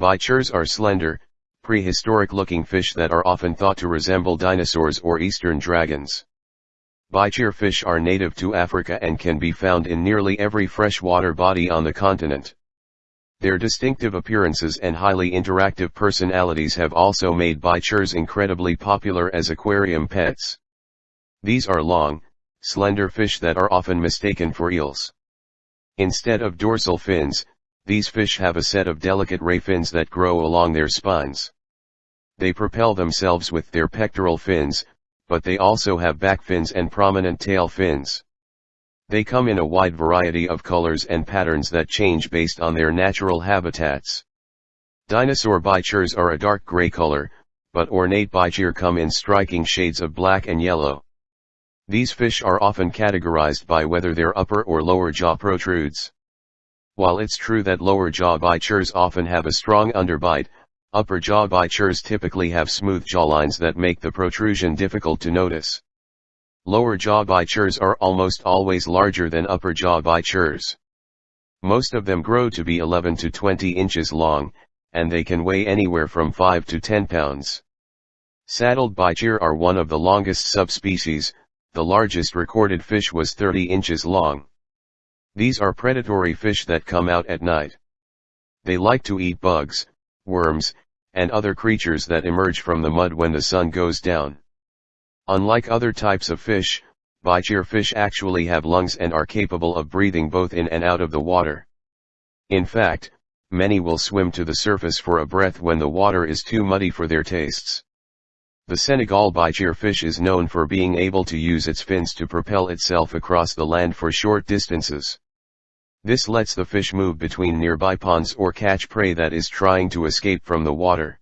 Bichirs are slender, prehistoric-looking fish that are often thought to resemble dinosaurs or eastern dragons. Bichir fish are native to Africa and can be found in nearly every freshwater body on the continent. Their distinctive appearances and highly interactive personalities have also made bichirs incredibly popular as aquarium pets. These are long, slender fish that are often mistaken for eels. Instead of dorsal fins, these fish have a set of delicate ray fins that grow along their spines. They propel themselves with their pectoral fins, but they also have back fins and prominent tail fins. They come in a wide variety of colors and patterns that change based on their natural habitats. Dinosaur bichirs are a dark gray color, but ornate bichir come in striking shades of black and yellow. These fish are often categorized by whether their upper or lower jaw protrudes. While it's true that lower jaw bichirs often have a strong underbite, upper jaw bichirs typically have smooth jawlines that make the protrusion difficult to notice. Lower jaw bichirs are almost always larger than upper jaw bichirs. Most of them grow to be 11 to 20 inches long, and they can weigh anywhere from 5 to 10 pounds. Saddled bichir are one of the longest subspecies, the largest recorded fish was 30 inches long. These are predatory fish that come out at night. They like to eat bugs, worms, and other creatures that emerge from the mud when the sun goes down. Unlike other types of fish, bichir fish actually have lungs and are capable of breathing both in and out of the water. In fact, many will swim to the surface for a breath when the water is too muddy for their tastes. The Senegal bichir fish is known for being able to use its fins to propel itself across the land for short distances. This lets the fish move between nearby ponds or catch prey that is trying to escape from the water.